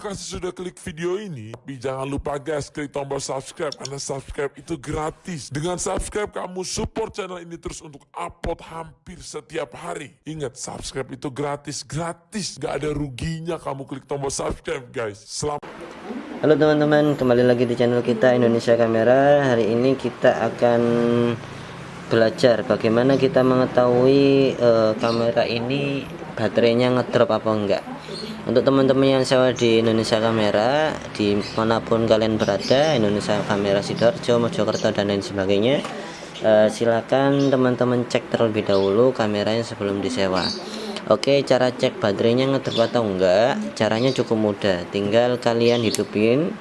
kasih sudah klik video ini, tapi jangan lupa guys klik tombol subscribe karena subscribe itu gratis. Dengan subscribe kamu support channel ini terus untuk upload hampir setiap hari. Ingat subscribe itu gratis, gratis, gak ada ruginya kamu klik tombol subscribe guys. Selamat Halo teman-teman, kembali lagi di channel kita Indonesia Kamera. Hari ini kita akan belajar bagaimana kita mengetahui uh, kamera ini baterainya ngedrop apa enggak. Untuk teman-teman yang sewa di Indonesia Kamera, di mana pun kalian berada, Indonesia Kamera Sidoarjo, Mojokerto dan lain sebagainya, uh, silakan teman-teman cek terlebih dahulu kameranya sebelum disewa. Oke cara cek baterainya ngedrop atau enggak? Caranya cukup mudah. Tinggal kalian hidupin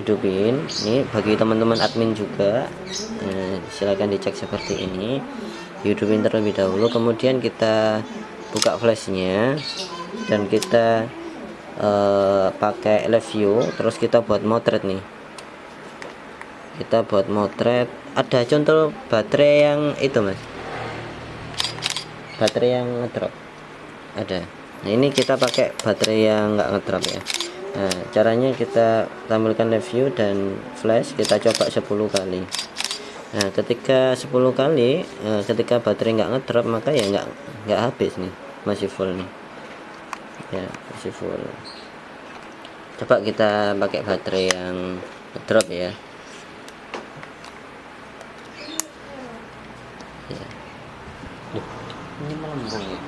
hidupin. Ini bagi teman-teman admin juga. Eh, silahkan dicek seperti ini hidupin terlebih dahulu kemudian kita buka flashnya dan kita eh, pakai live view. Terus kita buat motret nih. Kita buat motret. Ada contoh baterai yang itu mas. Baterai yang ngedrop. Ada. Nah ini kita pakai baterai yang enggak ngedrop ya. Nah caranya kita tampilkan review dan flash. Kita coba 10 kali nah ketika 10 kali eh, ketika baterai enggak ngedrop maka ya enggak enggak habis nih masih full nih. Ya masih full. Coba kita pakai baterai yang ngedrop ya. Ya. Ini melembung ya